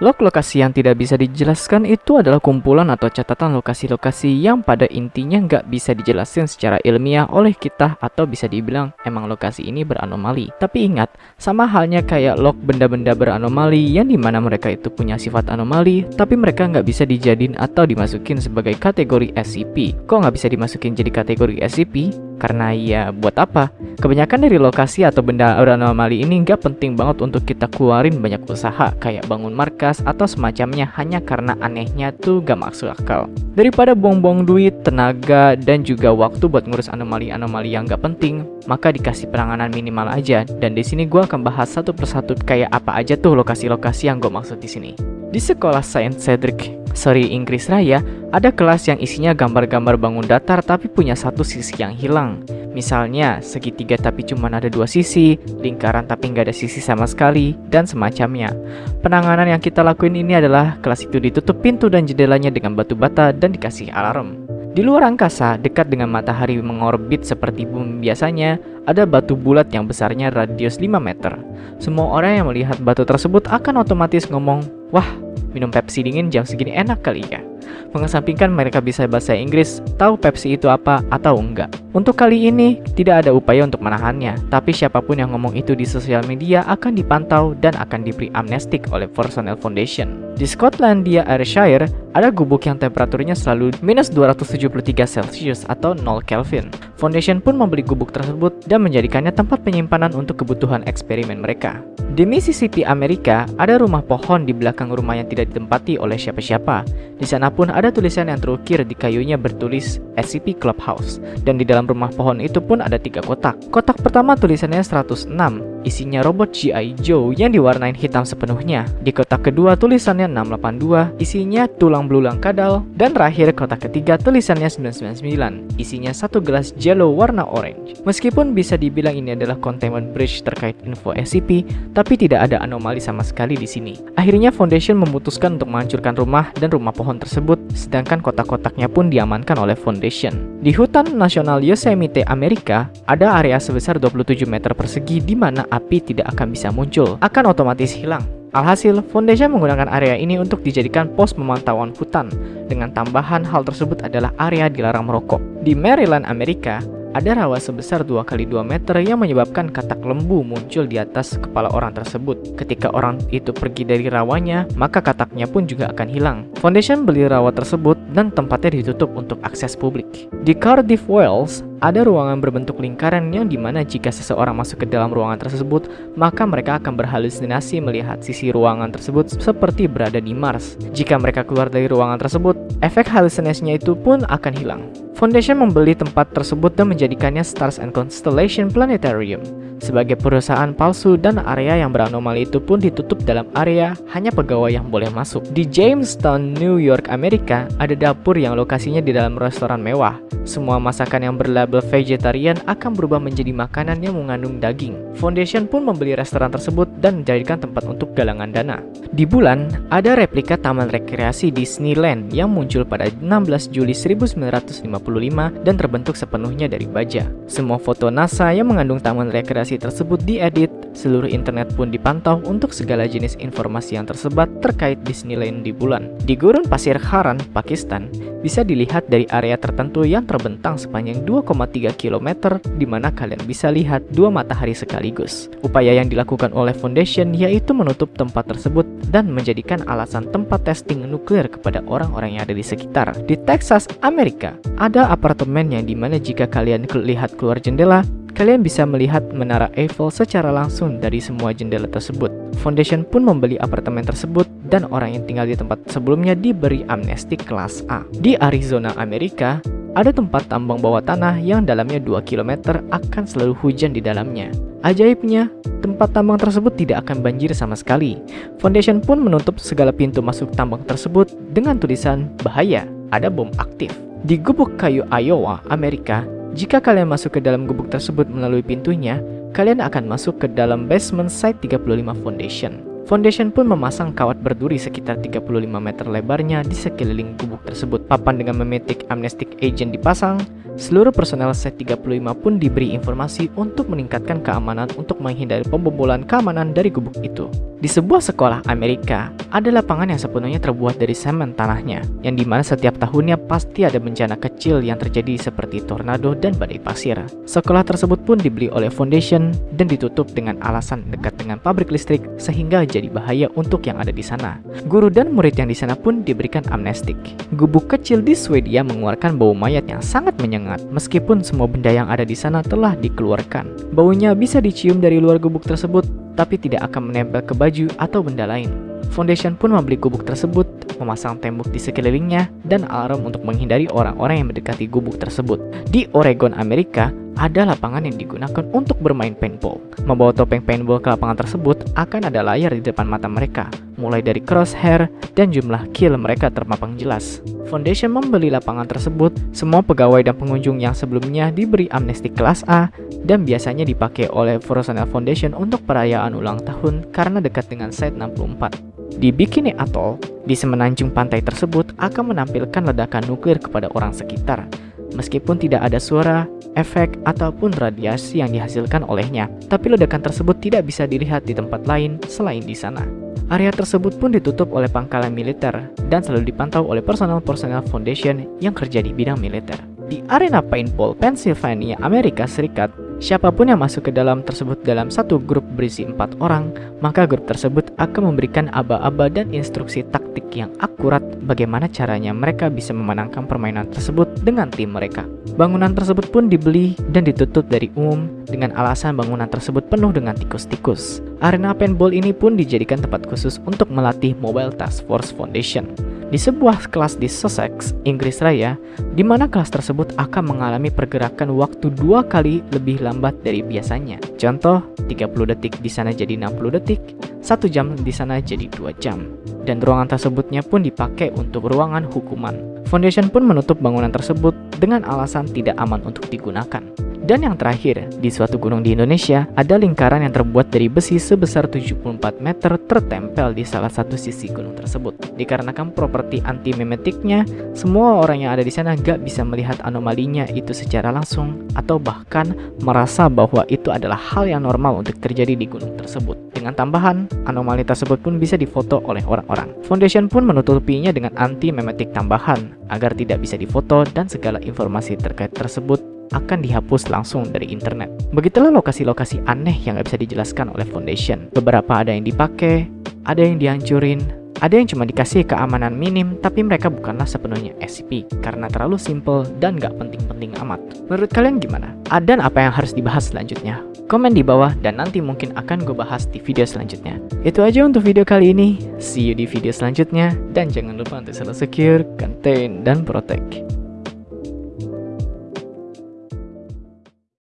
Log lokasi yang tidak bisa dijelaskan itu adalah kumpulan atau catatan lokasi-lokasi yang pada intinya nggak bisa dijelaskan secara ilmiah oleh kita atau bisa dibilang emang lokasi ini beranomali. Tapi ingat, sama halnya kayak log benda-benda beranomali yang di mana mereka itu punya sifat anomali, tapi mereka nggak bisa dijadiin atau dimasukin sebagai kategori SCP. Kok nggak bisa dimasukin jadi kategori SCP? Karena ya buat apa? Kebanyakan dari lokasi atau benda beranomali ini nggak penting banget untuk kita keluarin banyak usaha kayak bangun markas atau semacamnya hanya karena anehnya tuh gak masuk akal. Daripada buang-buang duit, tenaga, dan juga waktu buat ngurus anomali-anomali yang gak penting, maka dikasih penanganan minimal aja. Dan di sini gue akan bahas satu persatu kayak apa aja tuh lokasi-lokasi yang gue maksud di sini. Di sekolah Saint Cedric, sorry Inggris Raya, ada kelas yang isinya gambar-gambar bangun datar tapi punya satu sisi yang hilang. Misalnya, segitiga tapi cuma ada dua sisi, lingkaran tapi nggak ada sisi sama sekali, dan semacamnya. Penanganan yang kita lakuin ini adalah kelas itu ditutup pintu dan jendelanya dengan batu bata dan dikasih alarm. Di luar angkasa, dekat dengan matahari mengorbit seperti bumi biasanya, ada batu bulat yang besarnya radius 5 meter. Semua orang yang melihat batu tersebut akan otomatis ngomong, Wah, minum Pepsi dingin jam segini enak kali ya. Mengesampingkan mereka bisa bahasa Inggris, tahu Pepsi itu apa atau enggak. Untuk kali ini, tidak ada upaya untuk menahannya, tapi siapa pun yang ngomong itu di sosial media akan dipantau dan akan diberi amnestik oleh Forsonel Foundation. Di Scotlandia Ayrshire, ada gubuk yang temperaturnya selalu minus 273 Celsius atau 0 Kelvin. Foundation pun membeli gubuk tersebut dan menjadikannya tempat penyimpanan untuk kebutuhan eksperimen mereka. Di Mississippi, Amerika, ada rumah pohon di belakang rumah yang tidak ditempati oleh siapa-siapa. Di sana pun ada tulisan yang terukir di kayunya bertulis SCP Clubhouse. Dan di dalam rumah pohon itu pun ada tiga kotak. Kotak pertama tulisannya 106, isinya robot G.I. Joe yang diwarnain hitam sepenuhnya. Di kotak kedua tulisannya 682, isinya tulang belulang kadal. Dan terakhir kotak ketiga tulisannya 999, isinya satu gelas jello warna orange. Meskipun bisa dibilang ini adalah containment breach terkait info SCP, tapi tidak ada anomali sama sekali di sini. Akhirnya Foundation memutuskan untuk menghancurkan rumah dan rumah pohon tersebut, sedangkan kotak-kotaknya pun diamankan oleh Foundation. Di hutan nasional Yosemite, Amerika, ada area sebesar 27 meter persegi di mana api tidak akan bisa muncul, akan otomatis hilang. Alhasil, Foundation menggunakan area ini untuk dijadikan pos pemantauan hutan. Dengan tambahan hal tersebut adalah area dilarang merokok. Di Maryland, Amerika, ada rawa sebesar 2 kali 2 meter yang menyebabkan katak lembu muncul di atas kepala orang tersebut. Ketika orang itu pergi dari rawanya, maka kataknya pun juga akan hilang. Foundation beli rawa tersebut dan tempatnya ditutup untuk akses publik. Di Cardiff, Wales, ada ruangan berbentuk lingkaran yang di mana jika seseorang masuk ke dalam ruangan tersebut, maka mereka akan berhalusinasi melihat sisi ruangan tersebut seperti berada di Mars. Jika mereka keluar dari ruangan tersebut, efek halusinasinya itu pun akan hilang. Foundation membeli tempat tersebut dan menjadikannya Stars and Constellation Planetarium. Sebagai perusahaan palsu dan area yang beranomali itu pun ditutup dalam area hanya pegawai yang boleh masuk. Di Jamestown, New York, Amerika, ada dapur yang lokasinya di dalam restoran mewah. Semua masakan yang berlabel vegetarian akan berubah menjadi makanan yang mengandung daging. Foundation pun membeli restoran tersebut dan menjadikan tempat untuk galangan dana. Di bulan, ada replika taman rekreasi Disneyland yang muncul pada 16 Juli 1955 dan terbentuk sepenuhnya dari baja. Semua foto NASA yang mengandung taman rekreasi tersebut diedit, seluruh internet pun dipantau untuk segala jenis informasi yang tersebar terkait Disneyland di bulan. Di gurun pasir Haran, Pakistan, bisa dilihat dari area tertentu yang terbentang sepanjang 2,3 km di mana kalian bisa lihat dua matahari sekaligus. Upaya yang dilakukan oleh Foundation yaitu menutup tempat tersebut dan menjadikan alasan tempat testing nuklir kepada orang-orang yang ada di sekitar. Di Texas, Amerika, ada apartemen yang di mana jika kalian lihat keluar jendela, kalian bisa melihat menara Eiffel secara langsung dari semua jendela tersebut. Foundation pun membeli apartemen tersebut dan orang yang tinggal di tempat sebelumnya diberi amnesti kelas A. Di Arizona, Amerika, ada tempat tambang bawah tanah yang dalamnya 2 km akan selalu hujan di dalamnya. Ajaibnya, tempat tambang tersebut tidak akan banjir sama sekali. Foundation pun menutup segala pintu masuk tambang tersebut dengan tulisan bahaya, ada bom aktif. Di gubuk kayu Iowa, Amerika, jika kalian masuk ke dalam gubuk tersebut melalui pintunya, kalian akan masuk ke dalam basement site 35 Foundation. Foundation pun memasang kawat berduri sekitar 35 meter lebarnya di sekeliling gubuk tersebut. Papan dengan memetik amnestic agent dipasang, Seluruh personel Set 35 pun diberi informasi untuk meningkatkan keamanan untuk menghindari pembobolan keamanan dari gubuk itu. Di sebuah sekolah Amerika, ada lapangan yang sepenuhnya terbuat dari semen tanahnya, yang di mana setiap tahunnya pasti ada bencana kecil yang terjadi seperti tornado dan badai pasir. Sekolah tersebut pun dibeli oleh Foundation dan ditutup dengan alasan dekat dengan pabrik listrik sehingga jadi bahaya untuk yang ada di sana. Guru dan murid yang di sana pun diberikan amnestik. Gubuk kecil di Swedia mengeluarkan bau mayat yang sangat menyengat, meskipun semua benda yang ada di sana telah dikeluarkan. Baunya bisa dicium dari luar gubuk tersebut, tapi tidak akan menempel ke baju atau benda lain. Foundation pun membeli gubuk tersebut, memasang tembok di sekelilingnya, dan alarm untuk menghindari orang-orang yang mendekati gubuk tersebut. Di Oregon, Amerika, ada lapangan yang digunakan untuk bermain paintball. Membawa topeng paintball ke lapangan tersebut akan ada layar di depan mata mereka, mulai dari crosshair dan jumlah kill mereka terpampang jelas. Foundation membeli lapangan tersebut, semua pegawai dan pengunjung yang sebelumnya diberi amnesti kelas A dan biasanya dipakai oleh personel Foundation untuk perayaan ulang tahun karena dekat dengan Site 64. Di Bikini Atoll, di semenanjung pantai tersebut akan menampilkan ledakan nuklir kepada orang sekitar, meskipun tidak ada suara, efek, ataupun radiasi yang dihasilkan olehnya. Tapi ledakan tersebut tidak bisa dilihat di tempat lain selain di sana. Area tersebut pun ditutup oleh pangkalan militer dan selalu dipantau oleh personel-personel Foundation yang kerja di bidang militer. Di arena paintball Pennsylvania, Amerika Serikat, Siapa pun yang masuk ke dalam tersebut dalam satu grup berisi empat orang, maka grup tersebut akan memberikan aba-aba dan instruksi taktik yang akurat bagaimana caranya mereka bisa memenangkan permainan tersebut dengan tim mereka. Bangunan tersebut pun dibeli dan ditutup dari umum dengan alasan bangunan tersebut penuh dengan tikus-tikus. Arena paintball ini pun dijadikan tempat khusus untuk melatih Mobile Task Force Foundation di sebuah kelas di Sussex, Inggris Raya, di mana kelas tersebut akan mengalami pergerakan waktu dua kali lebih lambat dari biasanya. Contoh, 30 detik di sana jadi 60 detik, satu jam di sana jadi dua jam. Dan ruangan tersebutnya pun dipakai untuk ruangan hukuman. Foundation pun menutup bangunan tersebut dengan alasan tidak aman untuk digunakan. Dan yang terakhir, di suatu gunung di Indonesia, ada lingkaran yang terbuat dari besi sebesar 74 meter tertempel di salah satu sisi gunung tersebut. Dikarenakan properti anti-memetiknya, semua orang yang ada di sana gak bisa melihat anomalinya itu secara langsung, atau bahkan merasa bahwa itu adalah hal yang normal untuk terjadi di gunung tersebut. Dengan tambahan, anomali tersebut pun bisa difoto oleh orang-orang. Foundation pun menutupinya dengan anti-memetik tambahan, agar tidak bisa difoto dan segala informasi terkait tersebut akan dihapus langsung dari internet. Begitulah lokasi-lokasi aneh yang gak bisa dijelaskan oleh Foundation. Beberapa ada yang dipakai, ada yang dihancurin, ada yang cuma dikasih keamanan minim, tapi mereka bukanlah sepenuhnya SCP karena terlalu simple dan gak penting-penting amat. Menurut kalian gimana? Ada apa yang harus dibahas selanjutnya? Komen di bawah dan nanti mungkin akan gue bahas di video selanjutnya. Itu aja untuk video kali ini. See you di video selanjutnya dan jangan lupa untuk selalu secure, contain, dan protect.